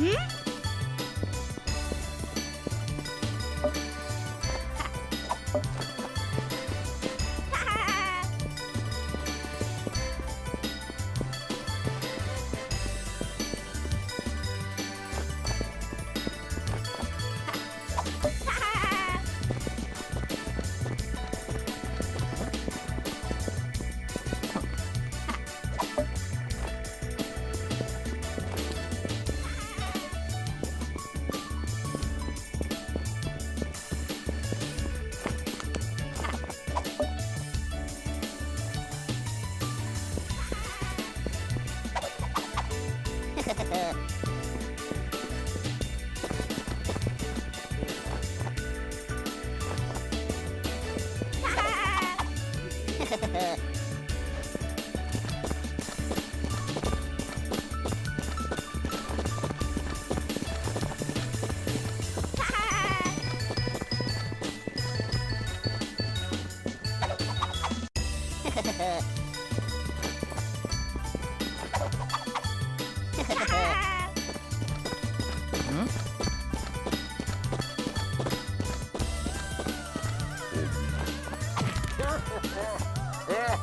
Mm-hmm.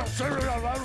hacerle la mano.